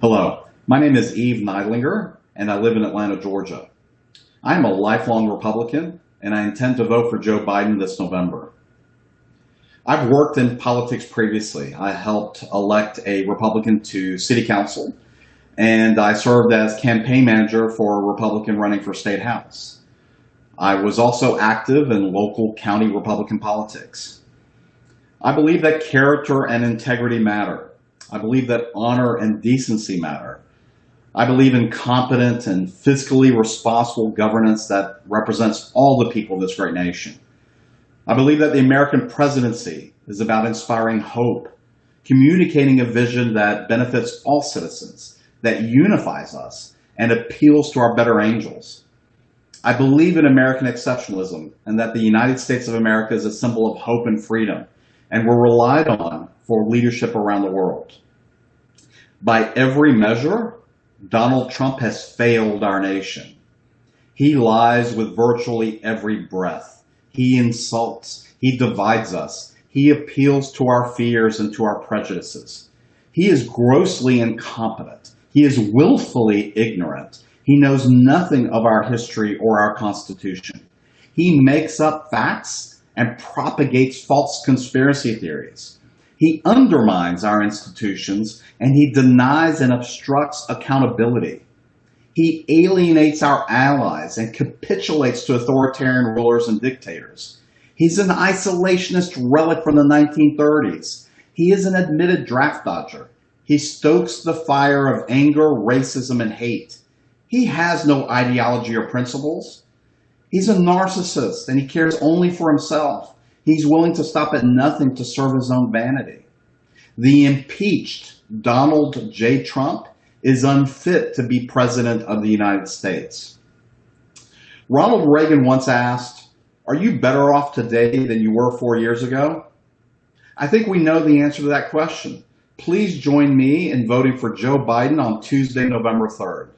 Hello, my name is Eve Neidlinger, and I live in Atlanta, Georgia. I'm a lifelong Republican, and I intend to vote for Joe Biden this November. I've worked in politics previously. I helped elect a Republican to city council, and I served as campaign manager for a Republican running for state house. I was also active in local county Republican politics. I believe that character and integrity matter. I believe that honor and decency matter. I believe in competent and fiscally responsible governance that represents all the people of this great nation. I believe that the American presidency is about inspiring hope, communicating a vision that benefits all citizens, that unifies us, and appeals to our better angels. I believe in American exceptionalism and that the United States of America is a symbol of hope and freedom, and we're relied on for leadership around the world. By every measure, Donald Trump has failed our nation. He lies with virtually every breath. He insults. He divides us. He appeals to our fears and to our prejudices. He is grossly incompetent. He is willfully ignorant. He knows nothing of our history or our Constitution. He makes up facts and propagates false conspiracy theories. He undermines our institutions and he denies and obstructs accountability. He alienates our allies and capitulates to authoritarian rulers and dictators. He's an isolationist relic from the 1930s. He is an admitted draft dodger. He stokes the fire of anger, racism, and hate. He has no ideology or principles. He's a narcissist and he cares only for himself. He's willing to stop at nothing to serve his own vanity. The impeached Donald J. Trump is unfit to be president of the United States. Ronald Reagan once asked, are you better off today than you were four years ago? I think we know the answer to that question. Please join me in voting for Joe Biden on Tuesday, November 3rd.